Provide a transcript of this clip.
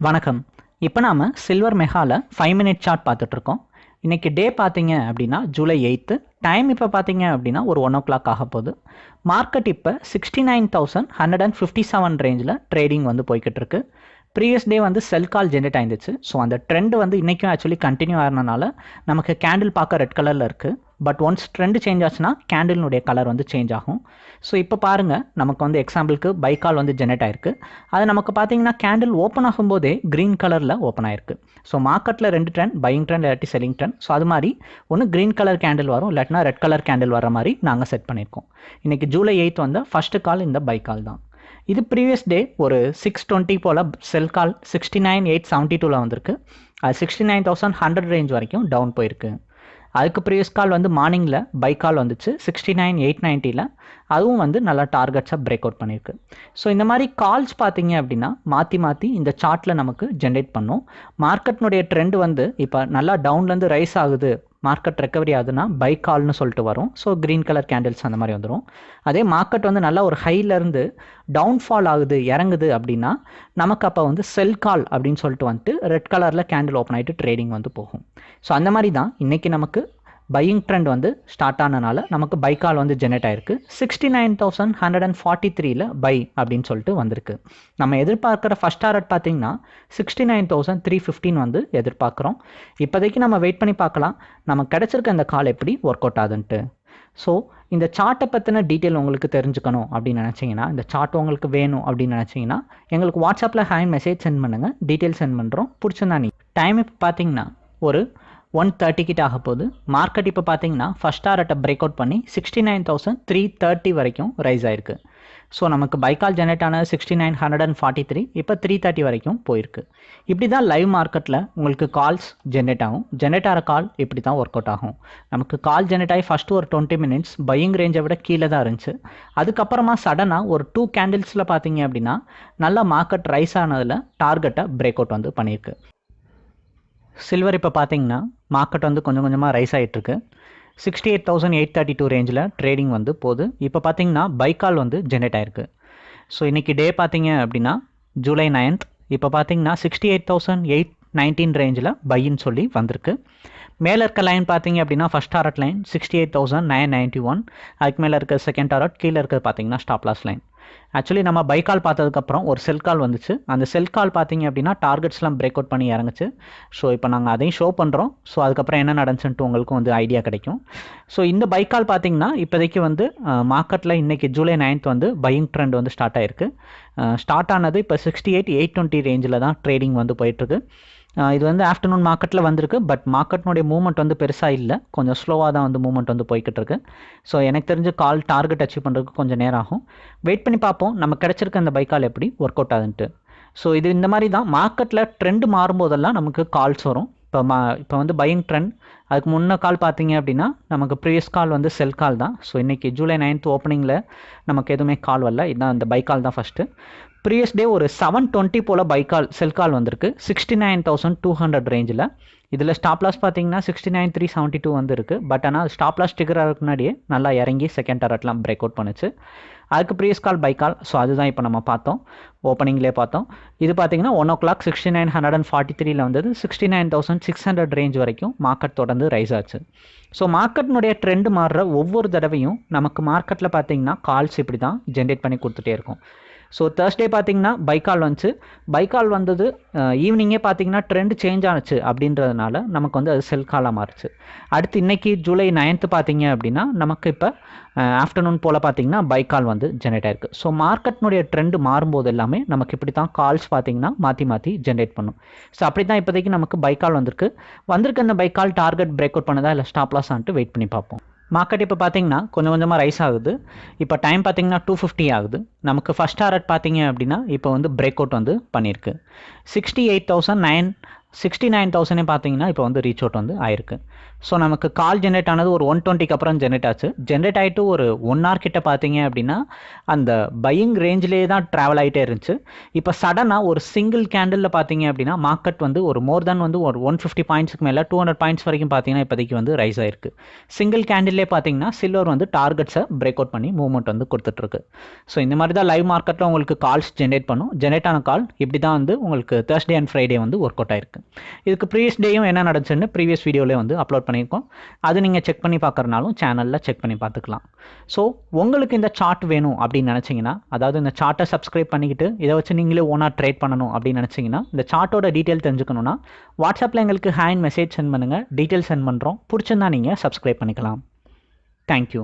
வணக்கம். இப்போ நாம் சில்வர் மெகாவில் ஃபைவ் மினிட் சார்ட் பார்த்துட்ருக்கோம் இன்றைக்கி டே பார்த்தீங்க அப்படின்னா ஜூலை எயித்து டைம் இப்போ பார்த்தீங்க அப்படின்னா ஒரு ஒன் ஓ கிளாக் ஆக போகுது. மார்க்கெட் இப்போ sixty nine thousand hundred and fifty seven ரேஞ்சில் ட்ரேடிங் வந்து போய்கிட்டு இருக்கு ப்ரீவியஸ் டே வந்து செல் கால் ஜென்ரேட் ஆயிருந்துச்சு ஸோ அந்த ட்ரெண்ட் வந்து இன்றைக்கும் ஆக்சுவலி கண்டினியூ ஆகிறனால நமக்கு கேண்டில் பார்க்க ரெட் கலரில் இருக்குது பட் ஒன்ஸ் ட்ரெண்ட் சேஞ்ச் ஆச்சுன்னா கேண்டில்னுடைய கலர் வந்து சேஞ்ச் ஆகும். ஸோ இப்போ பாருங்கள் நமக்கு வந்து எக்ஸாம்பிளுக்கு பைக்கால் வந்து ஜெனரேட் ஆயிருக்கு. அது நமக்கு பார்த்தீங்கன்னா கேண்டில் ஓப்பன் ஆகும்போதே க்ரீன் கலரில் ஓப்பன் ஆயிருக்கு. ஸோ மார்க்கெட்டில் ரெண்டு ட்ரெண்ட் பையிங் ட்ரெண்ட் இல்லாட்டி செல்லிங் ட்ரெண்ட் ஸோ அது மாதிரி ஒன்று க்ரீன் கலர் கேண்டில் வரும் இல்லாட்டினா ரெட் கலர் கேண்டில் வர மாதிரி நாங்கள் செட் பண்ணியிருக்கோம். இன்றைக்கி ஜூலை எயித் வந்து ஃபஸ்ட்டு கால் இந்த பைக்கால் தான். இது ப்ரீவியஸ் டே ஒரு சிக்ஸ் டுவெண்ட்டி போல் sell call sixty nine eight seventy டூவில் வந்திருக்கு. அது sixty nine thousand hundred range வரைக்கும் டவுன் போயிருக்கு. அதுக்கு ப்ரீவியஸ் கால் வந்து மார்னிங்கில் பை கால் வந்துச்சு. சிக்ஸ்டி நைன் எயிட் நைன்ட்டியில் அதுவும் வந்து நல்லா டார்கெட்ஸாக பிரேக் அவுட் பண்ணியிருக்கு ஸோ இந்த மாதிரி கால்ஸ் பார்த்தீங்க அப்படின்னா மாற்றி மாற்றி இந்த சார்ட்டில் நமக்கு ஜென்ரேட் பண்ணும். மார்க்கெட்னுடைய ட்ரெண்ட் வந்து இப்போ நல்லா டவுன்லேருந்து ரைஸ் ஆகுது மார்க்கெட் ரெக்கவரி ஆகுதுன்னா பை கால்னு சொல்லிட்டு வரும். ஸோ க்ரீன் கலர் கேண்டில்ஸ் அந்த மாதிரி வந்துடும் அதே மார்க்கெட் வந்து நல்லா ஒரு ஹைலேருந்து டவுன்ஃபால் ஆகுது இறங்குது அப்படின்னா நமக்கு அப்போ வந்து செல் கால் அப்படின்னு சொல்லிட்டு வந்துட்டு ரெட் கலரில் கேண்டில் ஓப்பன் ஆகிட்டு ட்ரேடிங் வந்து போகும். ஸோ அந்த மாதிரி தான் இன்றைக்கி நமக்கு பையிங் ட்ரெண்ட் வந்து ஸ்டார்ட் ஆனனால நமக்கு பை கால் வந்து ஜெனரேட் ஆயிருக்கு. Sixty nine thousand hundred and forty த்ரீல பை அப்படின்னு சொல்லிட்டு வந்திருக்கு. நம்ம எதிர்பார்க்குற ஃபஸ்ட் டாரட் பார்த்தீங்கன்னா sixty nine thousand three fifteen வந்து எதிர்பார்க்குறோம். இப்போதைக்கு நம்ம வெயிட் பண்ணி பார்க்கலாம். நமக்கு கிடச்சிருக்க இந்த கால் எப்படி ஒர்க் அவுட் ஆகுதுன்ட்டு. ஸோ இந்த சார்ட்டை பற்றின டீட்டெயில் உங்களுக்கு தெரிஞ்சுக்கணும் அப்படின்னு நினச்சிங்கன்னா இந்த சார்ட் உங்களுக்கு வேணும் அப்படின்னு நினச்சிங்கன்னா எங்களுக்கு வாட்ஸ்அப்பில் ஹேண்ட் மெசேஜ் சென்ட் பண்ணுங்கள் டீட்டெயில் சென்ட் பண்ணுறோம் பிடிச்சிருந்தா நீ டைம் இப்போ பார்த்தீங்கன்னா ஒரு ஒன் தேர்ட்டி கிட்ட ஆக போகுது மார்க்கெட் இப்போ பார்த்தீங்கன்னா ஃபஸ்ட் டாரட்டை பிரேக் அவுட் பண்ணி sixty nine thousand three thirty வரைக்கும் ரைஸ் ஆயிருக்கு. ஸோ நமக்கு பைக்கால் ஜெனரேட் ஆன sixty nine hundred and forty three இப்போ த்ரீ தேர்ட்டி வரைக்கும் போயிருக்கு. இப்படி தான் லைவ் மார்க்கெட்டில் உங்களுக்கு கால்ஸ் ஜென்ரேட் ஆகும். ஜென்ரேட் ஆகிற கால் இப்படி தான் ஒர்க் அவுட் ஆகும். நமக்கு கால் ஜென்ரேட் ஆகி ஃபஸ்ட்டு ஒரு டுவெண்ட்டி மினிட்ஸ் பையிங் ரேஞ்சை விட கீழே தான் இருந்துச்சு. அதுக்கப்புறமா சடனாக ஒரு டூ கேண்டில்ஸில் பார்த்தீங்க அப்படின்னா நல்லா மார்க்கெட் ரைஸ் ஆனதில் டார்கெட்டை பிரேக் அவுட் வந்து பண்ணியிருக்கு. சில்வர் இப்போ பார்த்தீங்கன்னா மார்க்கெட் வந்து கொஞ்சம் கொஞ்சமாக ரைஸ் ஆகிட்டுருக்கு sixty eight thousand eight thirty two ரேஞ்சில் ட்ரேடிங் வந்து போகுது. இப்போ பார்த்தீங்கன்னா பைக்கால் வந்து ஜென்ரேட் ஆயிருக்கு. ஸோ இன்றைக்கி டே பார்த்தீங்க அப்படின்னா ஜூலை நைன்த் இப்போ பார்த்தீங்கன்னா sixty eight thousand eight nineteen ரேஞ்சில் பையின்னு சொல்லி வந்திருக்கு. மேலே இருக்க லைன் பார்த்தீங்க அப்படின்னா first target line sixty eight thousand nine ninety one அதுக்கு மேலே இருக்க செகண்ட் டாரட் கீழே இருக்கிறது பார்த்தீங்கன்னா ஸ்டாப் லாஸ் லைன் ஆக்சுவலி நம்ம பை கால் பார்த்ததுக்கப்புறம் ஒரு செல் கால் வந்துச்சு. அந்த செல் கால் பார்த்தீங்க அப்படின்னா டார்கெட்ஸ்லாம் பிரேக் அவுட் பண்ணி இறங்குச்சு. ஸோ இப்போ நாங்கள் அதையும் ஷோ பண்ணுறோம் ஸோ அதுக்கப்புறம் என்ன நடந்துச்சுன்ட்டு உங்களுக்கும் வந்து ஐடியா கிடைக்கும். ஸோ இந்த பை கால் பார்த்தீங்கன்னா இப்போதைக்கு வந்து மார்க்கெட்டில் இன்றைக்கி ஜூலை நைன்த் வந்து பையிங் ட்ரெண்ட் வந்து ஸ்டார்ட் ஆயிருக்கு. ஸ்டார்ட் ஆனது இப்போ சிக்ஸ்டி எயிட் எயிட் டுவெண்ட்டி ரேஞ்சில் தான் ட்ரேடிங் வந்து போயிட்டுருக்கு. இது வந்து ஆஃப்டர்நூன் மார்க்கெட்டில் வந்திருக்கு. பட் மார்க்கெட்னுடைய மூவ்மெண்ட் வந்து பெருசாக இல்லை. கொஞ்சம் ஸ்லோவாக தான் வந்து மூவ்மெண்ட் வந்து போய்கிட்டு இருக்கு ஸோ எனக்கு தெரிஞ்சு கால் டார்கெட் அச்சீவ் பண்ணுறதுக்கு கொஞ்சம் நேரம் ஆகும். வெயிட் பண்ணி பார்ப்போம். நம்ம கிடச்சிருக்க அந்த பைக்கால் எப்படி ஒர்க் அவுட் ஆகுதுன்ட்டு ஸோ இது இந்த மாதிரி தான். மார்க்கெட்டில் ட்ரெண்டு மாறும்போதெல்லாம் நமக்கு கால்ஸ் வரும். இப்போ மா இப்போ வந்து பையிங் ட்ரெண்ட் அதுக்கு முன்ன கால் பார்த்தீங்க அப்படின்னா நமக்கு ப்ரீவியஸ் கால் வந்து செல் கால் தான். ஸோ இன்றைக்கி ஜூலை நைன்த் ஓப்பனிங்கில் நமக்கு எதுவுமே கால் வரல. இதுதான் அந்த பை கால் தான் ஃபஸ்ட்டு ப்ரீவியஸ் டே ஒரு செவன் டுவெண்ட்டி போல் பைக்கால் செல்கால் செல் கால் வந்திருக்கு. Sixty nine thousand two hundred ரேஞ்சில் இதில் ஸ்டாப் லாஸ் பார்த்தீங்கன்னா sixty nine three seventy two வந்துருக்கு பட் ஆனால் ஸ்டாப் லாஸ் டிகர் முன்னாடியே நல்லா இறங்கி செகண்ட் டரட்லாம் பிரேக் அவுட் பண்ணுச்சு. அதுக்கு previous call buy call so அதுதான் இப்போ நம்ம பார்த்தோம். ஓப்பனிங்லேயே பார்த்தோம். இது பார்த்தீங்கன்னா one o'clock sixty nine hundred and forty த்ரீல வந்தது. Sixty nine thousand six hundred range வரைக்கும் மார்க்கெட் தொடர்ந்து ரைஸ் ஆச்சு. ஸோ மார்க்கெட்னுடைய ட்ரெண்ட் மாறுற ஒவ்வொரு தடவையும் நமக்கு மார்க்கெட்டில் பார்த்தீங்கன்னா கால்ஸ் இப்படி தான் ஜென்ரேட் பண்ணி கொடுத்துட்டே இருக்கும். ஸோ தேர்ஸ்டே பார்த்தீங்கன்னா பைக்கால் வந்துச்சு. பைக்கால் வந்தது ஈவினிங்கே பார்த்தீங்கன்னா ட்ரெண்ட் சேஞ்ச் ஆனுச்சு அப்படின்றதுனால நமக்கு வந்து அது செல் காலாக மாறுச்சு. அடுத்து இன்றைக்கி ஜூலை நைன்த்து பார்த்தீங்க அப்படின்னா நமக்கு இப்போ ஆஃப்டர்நூன் போல் பார்த்தீங்கன்னா பைக்கால் வந்து ஜென்ரேட் ஆயிருக்கு. ஸோ மார்க்கெட்னுடைய ட்ரெண்டு மாறும்போது எல்லாமே நமக்கு இப்படி தான் கால்ஸ் பார்த்தீங்கன்னா மாற்றி மாற்றி ஜென்ரேட் பண்ணும். ஸோ அப்படி தான் இப்போதைக்கு நமக்கு பைக்கால் வந்திருக்கு. வந்திருக்கு அந்த பைக்கால் டார்கெட் பிரேக் அவுட் பண்ணதா? இல்லை ஸ்டாப்லாஸ் ஆன்ட்டு வெயிட் பண்ணி பார்ப்போம். மார்க்கெட் இப்போ பார்த்தீங்கன்னா கொஞ்சம் கொஞ்சமாக ரைஸ் ஆகுது. இப்போ டைம் பார்த்தீங்கன்னா டூ ஃபிஃப்டி ஆகுது. நமக்கு ஃபஸ்ட் டாரட் பார்த்தீங்க அப்படின்னா இப்போ வந்து பிரேக் அவுட் வந்து பண்ணியிருக்கு sixty eight thousand nine sixty nine தௌசண்டே பார்த்தீங்கன்னா இப்போ வந்து ரீச் அவுட் வந்து ஆயிருக்கு. ஸோ நமக்கு கால் ஜென்ரேட் ஆனது ஒரு ஒன் டுவெண்ட்டிக்கு அப்புறம் ஜென்ரேட் ஆச்சு. ஜென்ரேட் ஆகிட்டு ஒரு ஒன் ஹவர் கிட்ட பார்த்தீங்க அப்படின்னா அந்த பையிங் ரேஞ்சிலே தான் ட்ராவல் ஆகிட்டே இருந்துச்சு. இப்போ சடனாக ஒரு சிங்கிள் கேண்டிலில் பார்த்தீங்க அப்படின்னா மார்க்கெட் வந்து ஒரு மோர் தென் வந்து ஒரு ஒன் ஃபிஃப்டி பாயிண்ட்ஸ்க்கு மேலே டூ ஹண்ட்ரட் பாயிண்ட்ஸ் வரைக்கும் பார்த்தீங்கன்னா இப்போதைக்கு வந்து ரைஸ் ஆயிருக்கு. சிங்கிள் கேண்டில்லே பார்த்தீங்கன்னா சில்வர் வந்து டார்கெட்ஸை பிரேக் அவுட் பண்ணி மூவ்மெண்ட் வந்து கொடுத்துட்ருக்கு. ஸோ இந்த மாதிரி தான் லைவ் மார்க்கெட்டில் உங்களுக்கு கால்ஸ் ஜென்ரேட் பண்ணும். ஜென்ரேட் ஆன கால் இப்படி தான் வந்து உங்களுக்கு தேர்ஸ்டே அண்ட் ஃப்ரைடே வந்து ஒர்க் அவுட் ஆயிருக்கு. இதுக்கு ப்ரீவியஸ் டேயும் என்ன நடந்துச்சுன்னு ப்ரீவியஸ் வீடியோவில் வந்து அப்லோட் பண்ணியிருக்கோம். அது நீங்கள் செக் பண்ணி பார்க்குறனாலும் சேனலில் செக் பண்ணி பார்த்துக்கலாம். ஸோ உங்களுக்கு இந்த சார்ட் வேணும் அப்படின்னு நினச்சிங்கன்னா அதாவது இந்த சார்ட்டை சப்ஸ்கிரைப் பண்ணிக்கிட்டு இதை வச்சு நீங்களே ஓனாக ட்ரேட் பண்ணணும் அப்படின்னு நினச்சிங்கன்னா இந்த சார்ட்டோட டீட்டெயில் தெரிஞ்சுக்கணுன்னா வாட்ஸ்அப்பில் எங்களுக்கு ஹேண்ட் மெசேஜ் சென்ட் பண்ணுங்கள் டீட்டெயில் சென்ட் பண்ணுறோம் பிடிச்சிருந்தா நீங்கள் சப்ஸ்கிரைப் பண்ணிக்கலாம். தேங்க்யூ